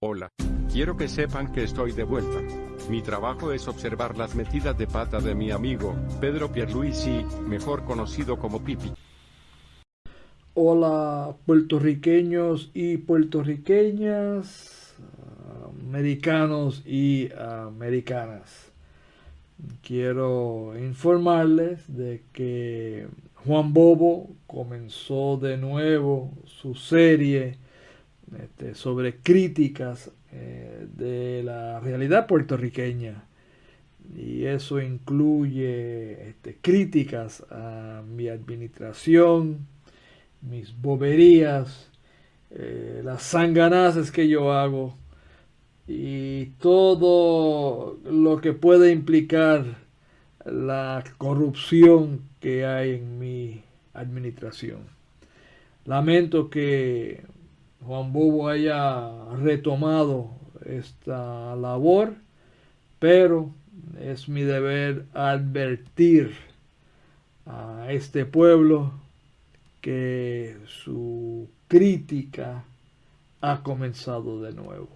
Hola. Quiero que sepan que estoy de vuelta. Mi trabajo es observar las metidas de pata de mi amigo, Pedro Pierluisi, mejor conocido como Pipi. Hola puertorriqueños y puertorriqueñas, americanos y americanas. Quiero informarles de que Juan Bobo comenzó de nuevo su serie este, sobre críticas eh, de la realidad puertorriqueña. Y eso incluye este, críticas a mi administración, mis boberías, eh, las sanganazas que yo hago y todo lo que puede implicar la corrupción que hay en mi administración. Lamento que Juan Bobo haya retomado esta labor, pero es mi deber advertir a este pueblo que su crítica ha comenzado de nuevo.